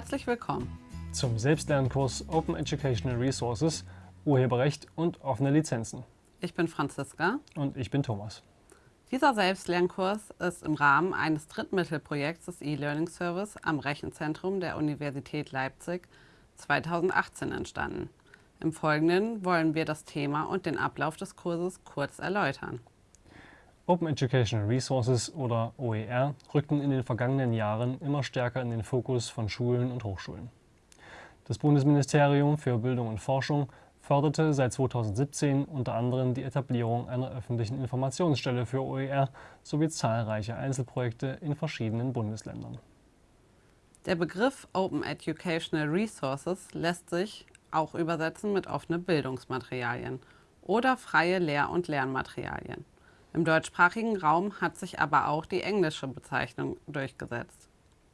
Herzlich willkommen zum Selbstlernkurs Open Educational Resources, Urheberrecht und offene Lizenzen. Ich bin Franziska. Und ich bin Thomas. Dieser Selbstlernkurs ist im Rahmen eines Drittmittelprojekts des E-Learning Service am Rechenzentrum der Universität Leipzig 2018 entstanden. Im Folgenden wollen wir das Thema und den Ablauf des Kurses kurz erläutern. Open Educational Resources oder OER rückten in den vergangenen Jahren immer stärker in den Fokus von Schulen und Hochschulen. Das Bundesministerium für Bildung und Forschung förderte seit 2017 unter anderem die Etablierung einer öffentlichen Informationsstelle für OER sowie zahlreiche Einzelprojekte in verschiedenen Bundesländern. Der Begriff Open Educational Resources lässt sich auch übersetzen mit offene Bildungsmaterialien oder freie Lehr- und Lernmaterialien. Im deutschsprachigen Raum hat sich aber auch die englische Bezeichnung durchgesetzt.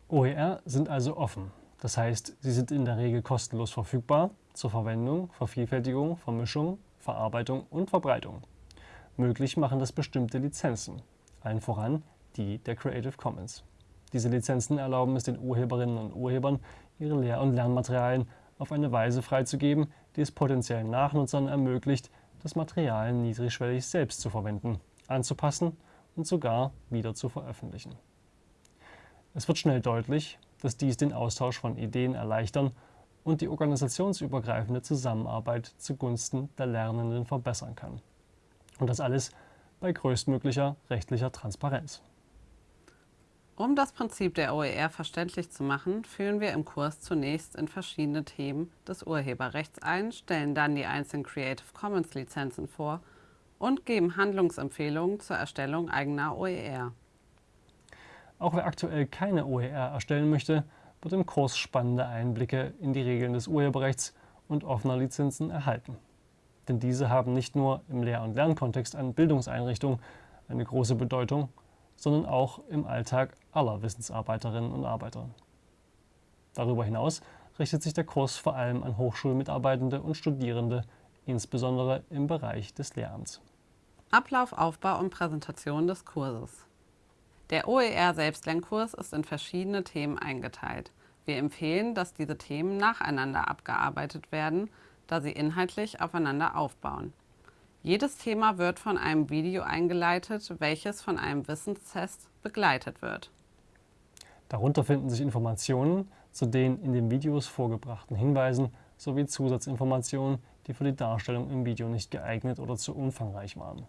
OER sind also offen. Das heißt, sie sind in der Regel kostenlos verfügbar zur Verwendung, Vervielfältigung, Vermischung, Verarbeitung und Verbreitung. Möglich machen das bestimmte Lizenzen, allen voran die der Creative Commons. Diese Lizenzen erlauben es den Urheberinnen und Urhebern, ihre Lehr- und Lernmaterialien auf eine Weise freizugeben, die es potenziellen Nachnutzern ermöglicht, das Material niedrigschwellig selbst zu verwenden anzupassen und sogar wieder zu veröffentlichen. Es wird schnell deutlich, dass dies den Austausch von Ideen erleichtern und die organisationsübergreifende Zusammenarbeit zugunsten der Lernenden verbessern kann. Und das alles bei größtmöglicher rechtlicher Transparenz. Um das Prinzip der OER verständlich zu machen, führen wir im Kurs zunächst in verschiedene Themen des Urheberrechts ein, stellen dann die einzelnen Creative Commons Lizenzen vor und geben Handlungsempfehlungen zur Erstellung eigener OER. Auch wer aktuell keine OER erstellen möchte, wird im Kurs spannende Einblicke in die Regeln des Urheberrechts und offener Lizenzen erhalten. Denn diese haben nicht nur im Lehr- und Lernkontext an Bildungseinrichtungen eine große Bedeutung, sondern auch im Alltag aller Wissensarbeiterinnen und Arbeiter. Darüber hinaus richtet sich der Kurs vor allem an Hochschulmitarbeitende und Studierende insbesondere im Bereich des Lehramts. Ablauf, Aufbau und Präsentation des Kurses. Der OER Selbstlernkurs ist in verschiedene Themen eingeteilt. Wir empfehlen, dass diese Themen nacheinander abgearbeitet werden, da sie inhaltlich aufeinander aufbauen. Jedes Thema wird von einem Video eingeleitet, welches von einem Wissenstest begleitet wird. Darunter finden sich Informationen zu den in den Videos vorgebrachten Hinweisen sowie Zusatzinformationen, die für die Darstellung im Video nicht geeignet oder zu umfangreich waren.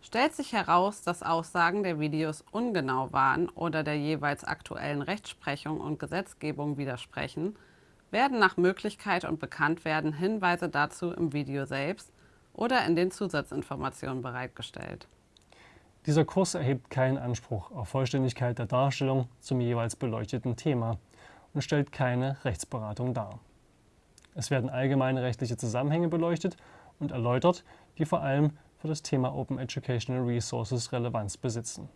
Stellt sich heraus, dass Aussagen der Videos ungenau waren oder der jeweils aktuellen Rechtsprechung und Gesetzgebung widersprechen, werden nach Möglichkeit und Bekanntwerden Hinweise dazu im Video selbst oder in den Zusatzinformationen bereitgestellt. Dieser Kurs erhebt keinen Anspruch auf Vollständigkeit der Darstellung zum jeweils beleuchteten Thema und stellt keine Rechtsberatung dar. Es werden allgemeine rechtliche Zusammenhänge beleuchtet und erläutert, die vor allem für das Thema Open Educational Resources Relevanz besitzen.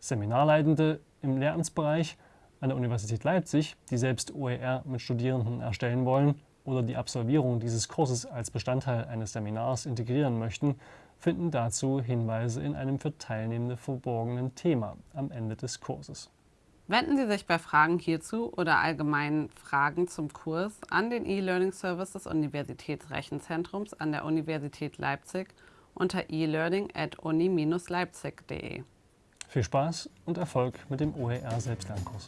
Seminarleitende im Lehramtsbereich an der Universität Leipzig, die selbst OER mit Studierenden erstellen wollen oder die Absolvierung dieses Kurses als Bestandteil eines Seminars integrieren möchten, finden dazu Hinweise in einem für Teilnehmende verborgenen Thema am Ende des Kurses. Wenden Sie sich bei Fragen hierzu oder allgemeinen Fragen zum Kurs an den E-Learning Service des Universitätsrechenzentrums an der Universität Leipzig unter e-learning at uni-leipzig.de. Viel Spaß und Erfolg mit dem OER Selbstlernkurs.